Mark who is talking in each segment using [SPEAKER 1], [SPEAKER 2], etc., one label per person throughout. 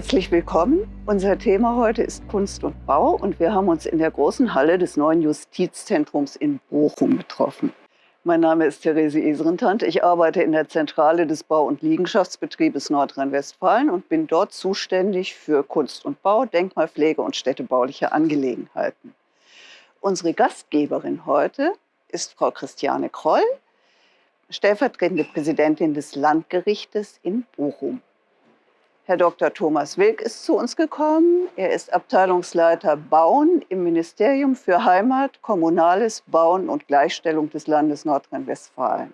[SPEAKER 1] Herzlich willkommen. Unser Thema heute ist Kunst und Bau und wir haben uns in der großen Halle des neuen Justizzentrums in Bochum getroffen. Mein Name ist Therese Esrentant. Ich arbeite in der Zentrale des Bau- und Liegenschaftsbetriebes Nordrhein-Westfalen und bin dort zuständig für Kunst und Bau, Denkmalpflege und städtebauliche Angelegenheiten. Unsere Gastgeberin heute ist Frau Christiane Kroll, stellvertretende Präsidentin des Landgerichtes in Bochum. Herr Dr. Thomas Wilk ist zu uns gekommen. Er ist Abteilungsleiter Bauen im Ministerium für Heimat, Kommunales, Bauen und Gleichstellung des Landes Nordrhein-Westfalen.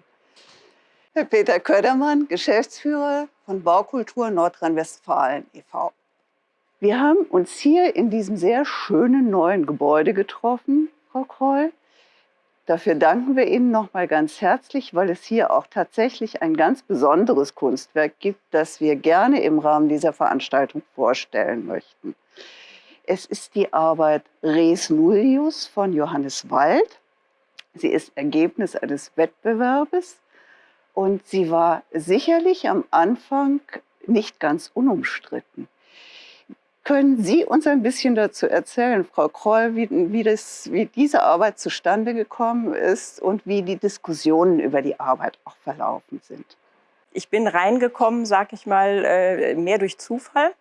[SPEAKER 1] Herr Peter Ködermann, Geschäftsführer von Baukultur Nordrhein-Westfalen e.V. Wir haben uns hier in diesem sehr schönen neuen Gebäude getroffen, Frau Kroll. Dafür danken wir Ihnen nochmal ganz herzlich, weil es hier auch tatsächlich ein ganz besonderes Kunstwerk gibt, das wir gerne im Rahmen dieser Veranstaltung vorstellen möchten. Es ist die Arbeit Res Nullius von Johannes Wald. Sie ist Ergebnis eines Wettbewerbes und sie war sicherlich am Anfang nicht ganz unumstritten. Können Sie uns ein bisschen dazu erzählen, Frau Kroll, wie, wie, das, wie diese Arbeit zustande gekommen ist und wie die Diskussionen über die Arbeit auch verlaufen sind?
[SPEAKER 2] Ich bin reingekommen, sag ich mal, äh, mehr durch Zufall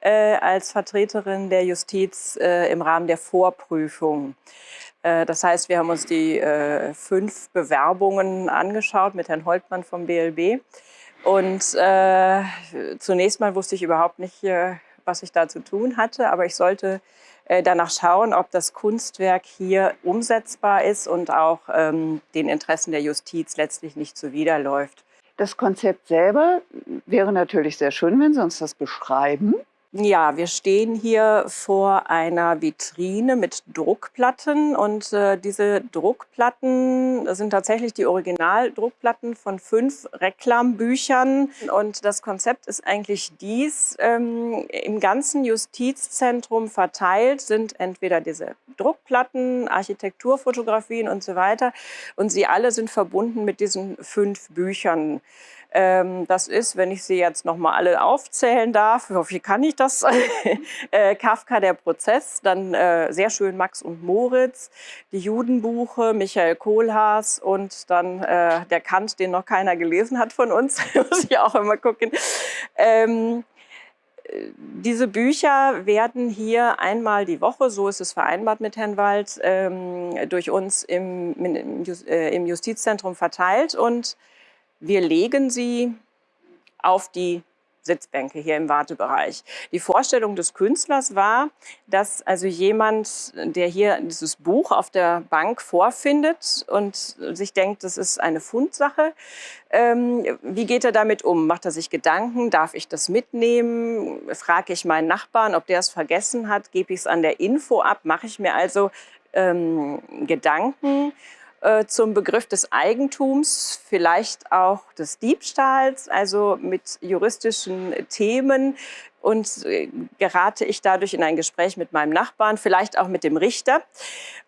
[SPEAKER 2] äh, als Vertreterin der Justiz äh, im Rahmen der Vorprüfung. Das heißt, wir haben uns die fünf Bewerbungen angeschaut mit Herrn Holtmann vom BLB. Und zunächst mal wusste ich überhaupt nicht, was ich da zu tun hatte, aber ich sollte äh, danach schauen, ob das Kunstwerk hier umsetzbar ist und auch ähm, den Interessen der Justiz letztlich nicht zuwiderläuft.
[SPEAKER 1] Das Konzept selber wäre natürlich sehr schön, wenn Sie uns das beschreiben.
[SPEAKER 2] Ja, wir stehen hier vor einer Vitrine mit Druckplatten und äh, diese Druckplatten sind tatsächlich die Originaldruckplatten von fünf Reklambüchern und das Konzept ist eigentlich dies, ähm, im ganzen Justizzentrum verteilt sind entweder diese Druckplatten, Architekturfotografien und so weiter und sie alle sind verbunden mit diesen fünf Büchern. Ähm, das ist, wenn ich sie jetzt noch mal alle aufzählen darf, wie kann ich das? äh, Kafka, der Prozess, dann äh, sehr schön Max und Moritz, die Judenbuche, Michael Kohlhaas und dann äh, der Kant, den noch keiner gelesen hat von uns, muss ich auch immer gucken. Ähm, diese Bücher werden hier einmal die Woche, so ist es vereinbart mit Herrn Wald, ähm, durch uns im, im Justizzentrum verteilt und wir legen sie auf die Sitzbänke hier im Wartebereich. Die Vorstellung des Künstlers war, dass also jemand, der hier dieses Buch auf der Bank vorfindet und sich denkt, das ist eine Fundsache, ähm, wie geht er damit um? Macht er sich Gedanken? Darf ich das mitnehmen? Frage ich meinen Nachbarn, ob der es vergessen hat? Gebe ich es an der Info ab? Mache ich mir also ähm, Gedanken? Äh, zum Begriff des Eigentums, vielleicht auch des Diebstahls, also mit juristischen Themen. Und äh, gerate ich dadurch in ein Gespräch mit meinem Nachbarn, vielleicht auch mit dem Richter.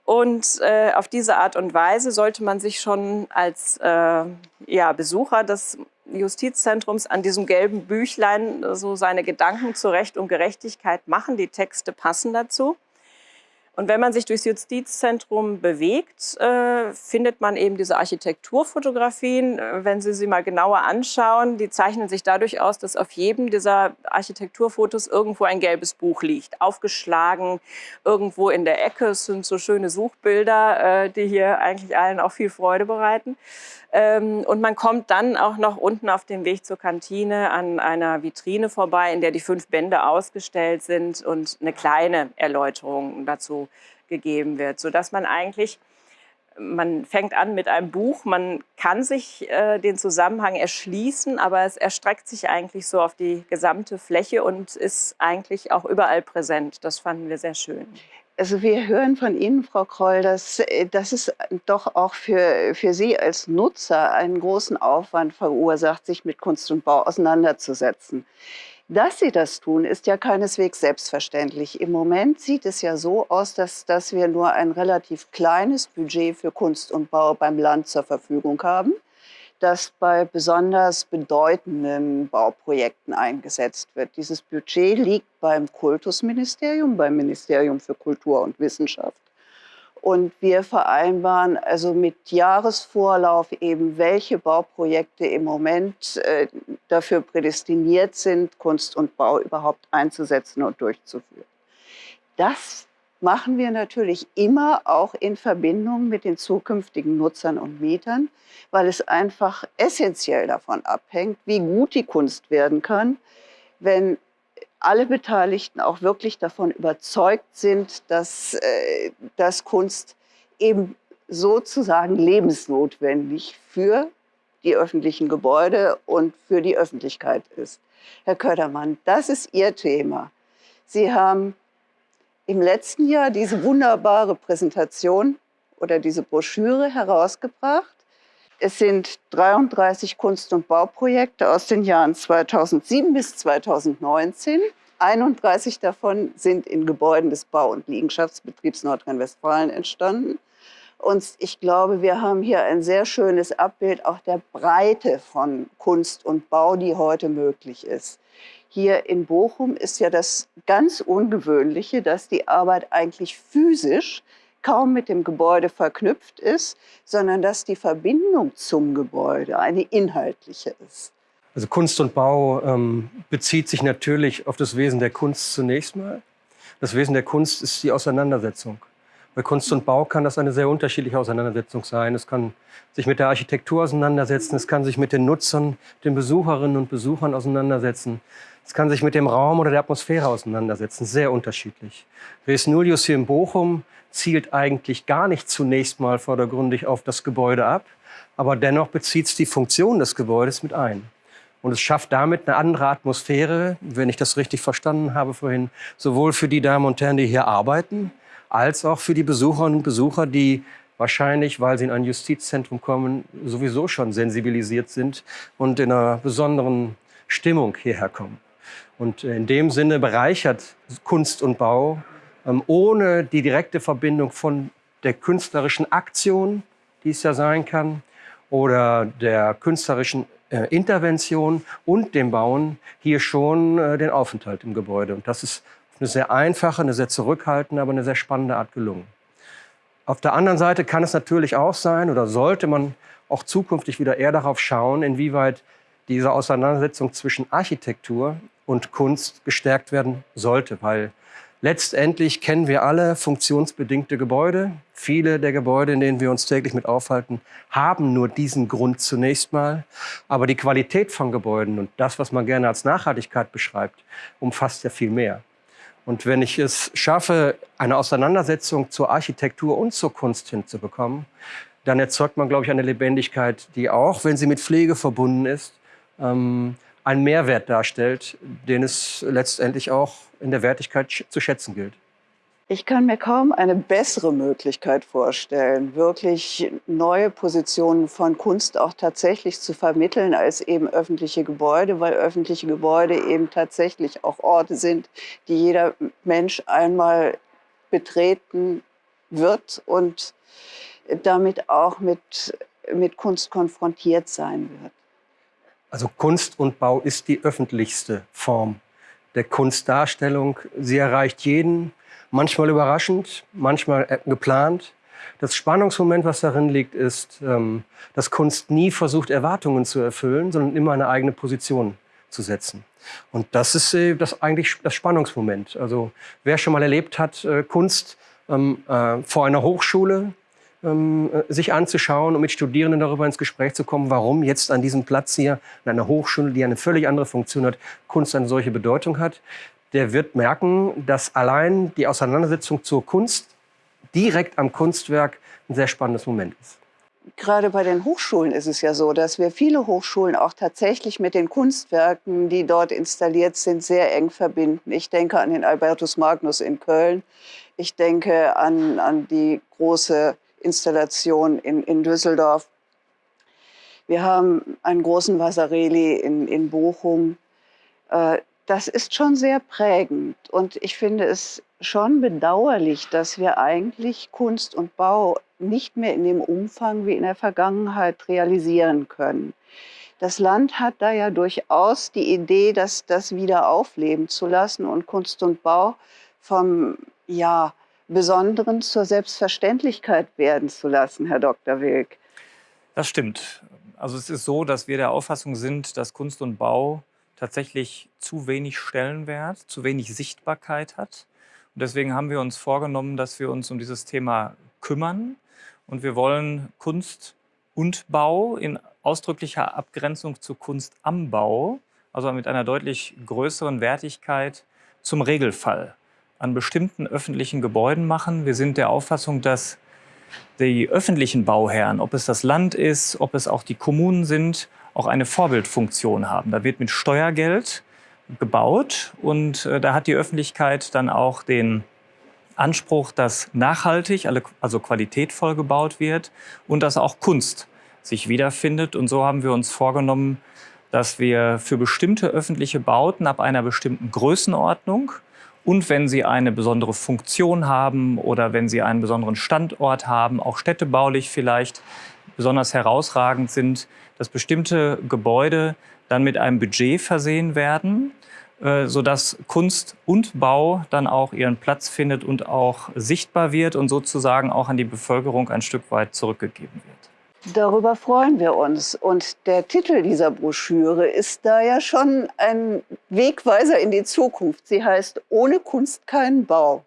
[SPEAKER 2] Und äh, auf diese Art und Weise sollte man sich schon als äh, ja, Besucher des Justizzentrums an diesem gelben Büchlein so seine Gedanken zu Recht und Gerechtigkeit machen. Die Texte passen dazu. Und wenn man sich durchs Justizzentrum bewegt, äh, findet man eben diese Architekturfotografien. Äh, wenn Sie sie mal genauer anschauen, die zeichnen sich dadurch aus, dass auf jedem dieser Architekturfotos irgendwo ein gelbes Buch liegt, aufgeschlagen irgendwo in der Ecke. Es sind so schöne Suchbilder, äh, die hier eigentlich allen auch viel Freude bereiten. Ähm, und man kommt dann auch noch unten auf dem Weg zur Kantine an einer Vitrine vorbei, in der die fünf Bände ausgestellt sind und eine kleine Erläuterung dazu gegeben wird, sodass man eigentlich man fängt an mit einem Buch, man kann sich äh, den Zusammenhang erschließen, aber es erstreckt sich eigentlich so auf die gesamte Fläche und ist eigentlich auch überall präsent. Das fanden wir sehr schön.
[SPEAKER 1] Also wir hören von Ihnen, Frau Kroll, dass, äh, dass es doch auch für, für Sie als Nutzer einen großen Aufwand verursacht, sich mit Kunst und Bau auseinanderzusetzen. Dass Sie das tun, ist ja keineswegs selbstverständlich. Im Moment sieht es ja so aus, dass, dass wir nur ein relativ kleines Budget für Kunst und Bau beim Land zur Verfügung haben. das bei besonders bedeutenden Bauprojekten eingesetzt wird. Dieses Budget liegt beim Kultusministerium, beim Ministerium für Kultur und Wissenschaft. Und wir vereinbaren also mit Jahresvorlauf eben, welche Bauprojekte im Moment äh, dafür prädestiniert sind, Kunst und Bau überhaupt einzusetzen und durchzuführen. Das machen wir natürlich immer auch in Verbindung mit den zukünftigen Nutzern und Mietern, weil es einfach essentiell davon abhängt, wie gut die Kunst werden kann, wenn alle Beteiligten auch wirklich davon überzeugt sind, dass, äh, dass Kunst eben sozusagen lebensnotwendig für die öffentlichen Gebäude und für die Öffentlichkeit ist. Herr Ködermann, das ist Ihr Thema. Sie haben im letzten Jahr diese wunderbare Präsentation oder diese Broschüre herausgebracht. Es sind 33 Kunst- und Bauprojekte aus den Jahren 2007 bis 2019. 31 davon sind in Gebäuden des Bau- und Liegenschaftsbetriebs Nordrhein-Westfalen entstanden. Und ich glaube, wir haben hier ein sehr schönes Abbild auch der Breite von Kunst und Bau, die heute möglich ist. Hier in Bochum ist ja das ganz Ungewöhnliche, dass die Arbeit eigentlich physisch kaum mit dem Gebäude verknüpft ist, sondern dass die Verbindung zum Gebäude eine inhaltliche ist.
[SPEAKER 3] Also Kunst und Bau ähm, bezieht sich natürlich auf das Wesen der Kunst zunächst mal. Das Wesen der Kunst ist die Auseinandersetzung. Bei Kunst und Bau kann das eine sehr unterschiedliche Auseinandersetzung sein. Es kann sich mit der Architektur auseinandersetzen, es kann sich mit den Nutzern, den Besucherinnen und Besuchern auseinandersetzen. Es kann sich mit dem Raum oder der Atmosphäre auseinandersetzen, sehr unterschiedlich. Res Nullius hier in Bochum zielt eigentlich gar nicht zunächst mal vordergründig auf das Gebäude ab, aber dennoch bezieht es die Funktion des Gebäudes mit ein. Und es schafft damit eine andere Atmosphäre, wenn ich das richtig verstanden habe vorhin, sowohl für die Damen und Herren, die hier arbeiten, als auch für die Besucherinnen und Besucher, die wahrscheinlich, weil sie in ein Justizzentrum kommen, sowieso schon sensibilisiert sind und in einer besonderen Stimmung hierher kommen. Und in dem Sinne bereichert Kunst und Bau ähm, ohne die direkte Verbindung von der künstlerischen Aktion, die es ja sein kann, oder der künstlerischen äh, Intervention und dem Bauen hier schon äh, den Aufenthalt im Gebäude. Und das ist eine sehr einfache, eine sehr zurückhaltende, aber eine sehr spannende Art gelungen. Auf der anderen Seite kann es natürlich auch sein oder sollte man auch zukünftig wieder eher darauf schauen, inwieweit diese Auseinandersetzung zwischen Architektur und Kunst gestärkt werden sollte, weil letztendlich kennen wir alle funktionsbedingte Gebäude. Viele der Gebäude, in denen wir uns täglich mit aufhalten, haben nur diesen Grund zunächst mal. Aber die Qualität von Gebäuden und das, was man gerne als Nachhaltigkeit beschreibt, umfasst ja viel mehr. Und wenn ich es schaffe, eine Auseinandersetzung zur Architektur und zur Kunst hinzubekommen, dann erzeugt man, glaube ich, eine Lebendigkeit, die auch, wenn sie mit Pflege verbunden ist, ähm, einen Mehrwert darstellt, den es letztendlich auch in der Wertigkeit zu schätzen gilt.
[SPEAKER 1] Ich kann mir kaum eine bessere Möglichkeit vorstellen, wirklich neue Positionen von Kunst auch tatsächlich zu vermitteln als eben öffentliche Gebäude, weil öffentliche Gebäude eben tatsächlich auch Orte sind, die jeder Mensch einmal betreten wird und damit auch mit, mit Kunst konfrontiert sein wird.
[SPEAKER 3] Also Kunst und Bau ist die öffentlichste Form der Kunstdarstellung. Sie erreicht jeden, manchmal überraschend, manchmal äh, geplant. Das Spannungsmoment, was darin liegt, ist, ähm, dass Kunst nie versucht, Erwartungen zu erfüllen, sondern immer eine eigene Position zu setzen. Und das ist äh, das eigentlich das Spannungsmoment. Also wer schon mal erlebt hat, äh, Kunst ähm, vor einer Hochschule ähm, äh, sich anzuschauen und mit Studierenden darüber ins Gespräch zu kommen, warum jetzt an diesem Platz hier in einer Hochschule, die eine völlig andere Funktion hat, Kunst eine solche Bedeutung hat, der wird merken, dass allein die Auseinandersetzung zur Kunst direkt am Kunstwerk ein sehr spannendes Moment ist.
[SPEAKER 1] Gerade bei den Hochschulen ist es ja so, dass wir viele Hochschulen auch tatsächlich mit den Kunstwerken, die dort installiert sind, sehr eng verbinden. Ich denke an den Albertus Magnus in Köln. Ich denke an, an die große Installation in, in Düsseldorf. Wir haben einen großen Vasarely in, in Bochum. Äh, das ist schon sehr prägend und ich finde es schon bedauerlich, dass wir eigentlich Kunst und Bau nicht mehr in dem Umfang wie in der Vergangenheit realisieren können. Das Land hat da ja durchaus die Idee, dass das wieder aufleben zu lassen und Kunst und Bau vom ja, Besonderen zur Selbstverständlichkeit werden zu lassen, Herr Dr. Wilk.
[SPEAKER 2] Das stimmt. Also es ist so, dass wir der Auffassung sind, dass Kunst und Bau tatsächlich zu wenig Stellenwert, zu wenig Sichtbarkeit hat. Und deswegen haben wir uns vorgenommen, dass wir uns um dieses Thema kümmern. Und wir wollen Kunst und Bau in ausdrücklicher Abgrenzung zu Kunst am Bau, also mit einer deutlich größeren Wertigkeit, zum Regelfall an bestimmten öffentlichen Gebäuden machen. Wir sind der Auffassung, dass die öffentlichen Bauherren, ob es das Land ist, ob es auch die Kommunen sind, auch eine Vorbildfunktion haben. Da wird mit Steuergeld gebaut und äh, da hat die Öffentlichkeit dann auch den Anspruch, dass nachhaltig, also qualitätvoll gebaut wird und dass auch Kunst sich wiederfindet. Und so haben wir uns vorgenommen, dass wir für bestimmte öffentliche Bauten ab einer bestimmten Größenordnung und wenn sie eine besondere Funktion haben oder wenn sie einen besonderen Standort haben, auch städtebaulich vielleicht besonders herausragend sind, dass bestimmte Gebäude dann mit einem Budget versehen werden, äh, sodass Kunst und Bau dann auch ihren Platz findet und auch sichtbar wird und sozusagen auch an die Bevölkerung ein Stück weit zurückgegeben wird.
[SPEAKER 1] Darüber freuen wir uns. Und der Titel dieser Broschüre ist da ja schon ein Wegweiser in die Zukunft. Sie heißt Ohne Kunst kein Bau.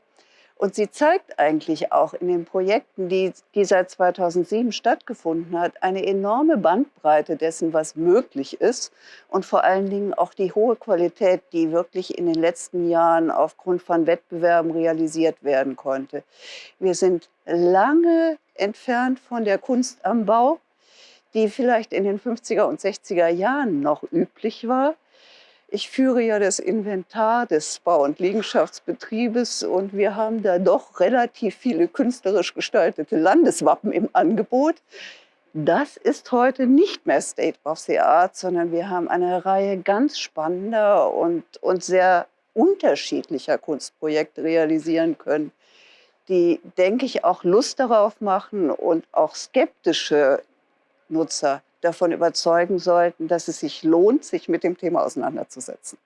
[SPEAKER 1] Und sie zeigt eigentlich auch in den Projekten, die, die seit 2007 stattgefunden hat, eine enorme Bandbreite dessen, was möglich ist und vor allen Dingen auch die hohe Qualität, die wirklich in den letzten Jahren aufgrund von Wettbewerben realisiert werden konnte. Wir sind lange entfernt von der Kunst am Bau, die vielleicht in den 50er und 60er Jahren noch üblich war. Ich führe ja das Inventar des Bau- und Liegenschaftsbetriebes und wir haben da doch relativ viele künstlerisch gestaltete Landeswappen im Angebot. Das ist heute nicht mehr State of the Art, sondern wir haben eine Reihe ganz spannender und, und sehr unterschiedlicher Kunstprojekte realisieren können die, denke ich, auch Lust darauf machen und auch skeptische Nutzer davon überzeugen sollten, dass es sich lohnt, sich mit dem Thema auseinanderzusetzen.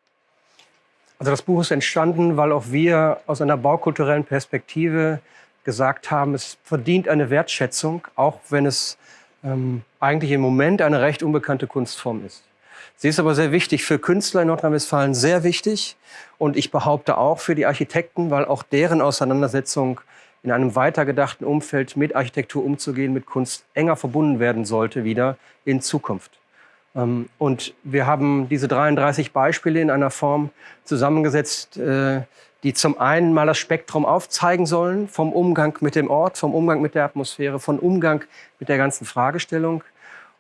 [SPEAKER 3] Also das Buch ist entstanden, weil auch wir aus einer baukulturellen Perspektive gesagt haben, es verdient eine Wertschätzung, auch wenn es ähm, eigentlich im Moment eine recht unbekannte Kunstform ist. Sie ist aber sehr wichtig für Künstler in Nordrhein-Westfalen, sehr wichtig. Und ich behaupte auch für die Architekten, weil auch deren Auseinandersetzung in einem weitergedachten Umfeld mit Architektur umzugehen, mit Kunst enger verbunden werden sollte wieder in Zukunft. Ähm, und wir haben diese 33 Beispiele in einer Form zusammengesetzt, äh, die zum einen mal das Spektrum aufzeigen sollen vom Umgang mit dem Ort, vom Umgang mit der Atmosphäre, vom Umgang mit der ganzen Fragestellung.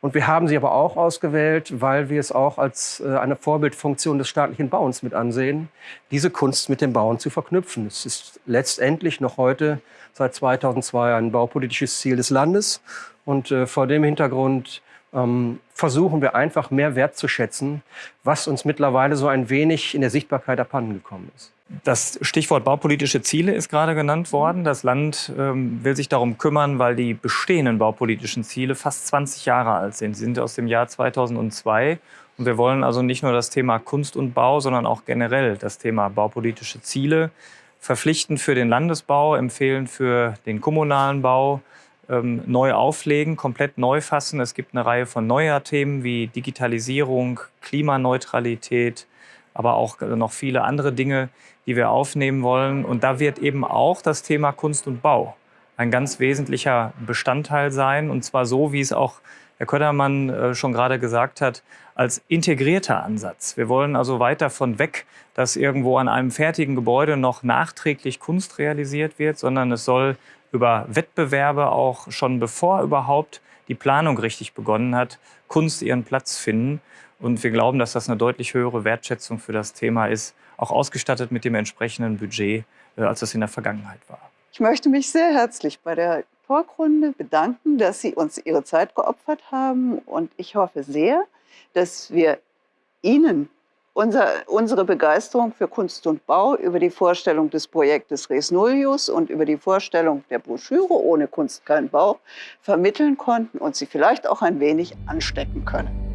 [SPEAKER 3] Und wir haben sie aber auch ausgewählt, weil wir es auch als äh, eine Vorbildfunktion des staatlichen Bauens mit ansehen, diese Kunst mit dem Bauen zu verknüpfen. Es ist letztendlich noch heute seit 2002 ein baupolitisches Ziel des Landes. Und äh, vor dem Hintergrund ähm, versuchen wir einfach mehr wertzuschätzen, was uns mittlerweile so ein wenig in der Sichtbarkeit abhandengekommen ist.
[SPEAKER 2] Das Stichwort baupolitische Ziele ist gerade genannt worden. Das Land ähm, will sich darum kümmern, weil die bestehenden baupolitischen Ziele fast 20 Jahre alt sind. Sie sind aus dem Jahr 2002. Und wir wollen also nicht nur das Thema Kunst und Bau, sondern auch generell das Thema baupolitische Ziele verpflichten für den Landesbau, empfehlen für den kommunalen Bau, ähm, neu auflegen, komplett neu fassen. Es gibt eine Reihe von neuer Themen wie Digitalisierung, Klimaneutralität, aber auch noch viele andere Dinge, die wir aufnehmen wollen. Und da wird eben auch das Thema Kunst und Bau ein ganz wesentlicher Bestandteil sein. Und zwar so, wie es auch Herr Köttermann äh, schon gerade gesagt hat, als integrierter Ansatz. Wir wollen also weit davon weg, dass irgendwo an einem fertigen Gebäude noch nachträglich Kunst realisiert wird, sondern es soll über Wettbewerbe auch schon bevor überhaupt die Planung richtig begonnen hat, Kunst ihren Platz finden. Und wir glauben, dass das eine deutlich höhere Wertschätzung für das Thema ist, auch ausgestattet mit dem entsprechenden Budget, äh, als das in der Vergangenheit war.
[SPEAKER 1] Ich möchte mich sehr herzlich bei der Talkrunde bedanken, dass Sie uns Ihre Zeit geopfert haben. Und ich hoffe sehr, dass wir Ihnen unser, unsere Begeisterung für Kunst und Bau über die Vorstellung des Projektes Res Nullius und über die Vorstellung der Broschüre Ohne Kunst kein Bau vermitteln konnten und Sie vielleicht auch ein wenig anstecken können.